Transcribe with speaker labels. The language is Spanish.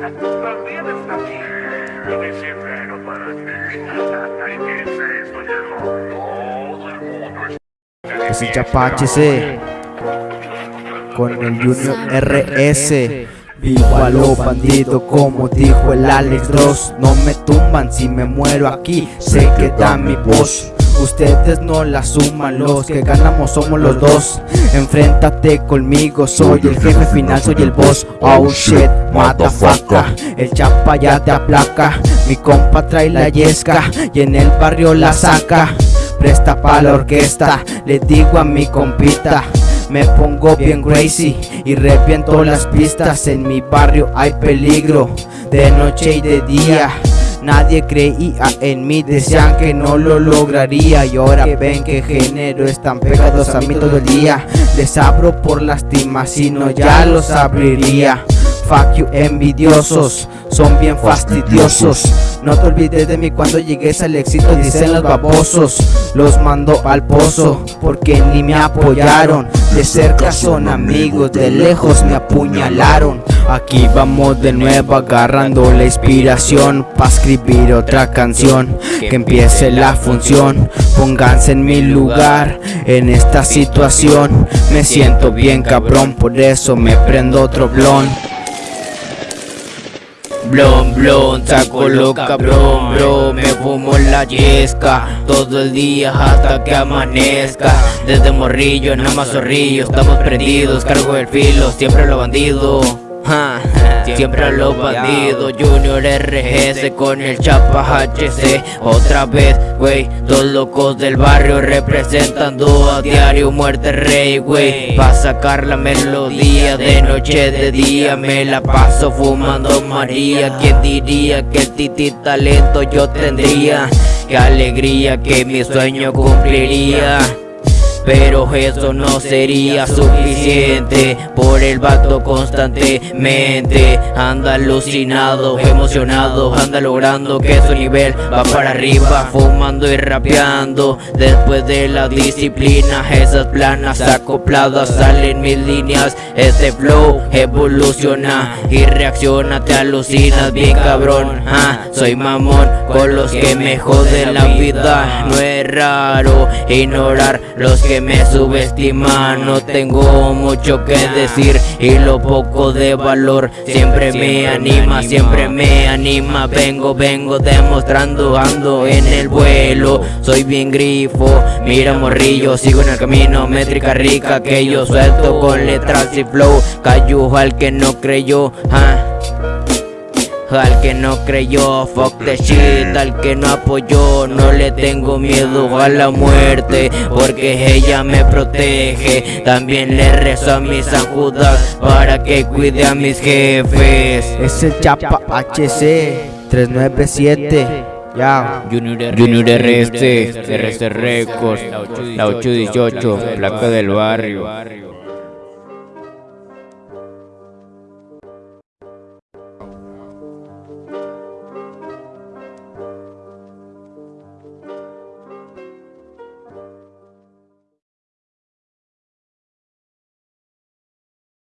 Speaker 1: También el mundo está...
Speaker 2: Con el Junior RS. Vivo a lo bandido como dijo el Alex Dross No me tumban si me muero aquí, se queda mi voz. Ustedes no la suman, los que ganamos somos los dos. Enfréntate conmigo, soy el jefe final, soy el boss. Oh shit, motherfucker El chapa ya te aplaca. Mi compa trae la yesca y en el barrio la saca. Presta pa' la orquesta, le digo a mi compita me pongo bien crazy y reviento las pistas. En mi barrio hay peligro de noche y de día. Nadie creía en mí, decían que no lo lograría. Y ahora ven que género están pegados a mí todo el día Les abro por lastima, si no ya los abriría. Fuck you envidiosos, son bien fastidiosos. No te olvides de mí cuando llegues al éxito dicen los babosos. Los mando al pozo porque ni me apoyaron De cerca son amigos, de lejos me apuñalaron. Aquí vamos de nuevo agarrando la inspiración Pa' escribir otra canción. Que empiece la función Pónganse en mi lugar En esta situación. Me siento bien cabrón Por eso me prendo otro blon Blon, blon, saco lo cabrón, bro. Me fumo la yesca Todo el día hasta que amanezca. Desde morrillo, más zorrillo Estamos prendidos, cargo el filo Siempre lo bandido Siempre a los bandidos Junior RGS con el Chapa HC Otra vez, wey, dos locos del barrio Representando a diario muerte rey, wey Pa' sacar la melodía de noche, de día Me la paso fumando María. ¿Quién diría que titi talento yo tendría? Qué alegría que mi sueño cumpliría pero eso no sería suficiente. Por el vato constantemente. Anda alucinado, emocionado. Anda logrando que su nivel va para arriba. Fumando y rapeando. Después de la disciplina Esas planas acopladas salen mis líneas. Este flow evoluciona y reacciona. Te alucinas bien cabrón. Ah, Soy mamón con los que me joden la vida. No es raro ignorar los que que me subestiman No tengo mucho que decir y lo poco de valor Siempre me anima, siempre me anima. Vengo, vengo demostrando, ando en el vuelo. Soy bien grifo, mira morrillo Sigo en el camino, métrica rica Que yo suelto con letras y flow. Cayó al que no creyó, ah al que no creyó, fuck the shit Al que no apoyó, no le tengo miedo a la muerte Porque ella me protege También le rezo a mis San Para que cuide a mis jefes Es el Chapa HC 397 ya.
Speaker 3: Junior, Junior RS, RS Records, la 818, placa del barrio.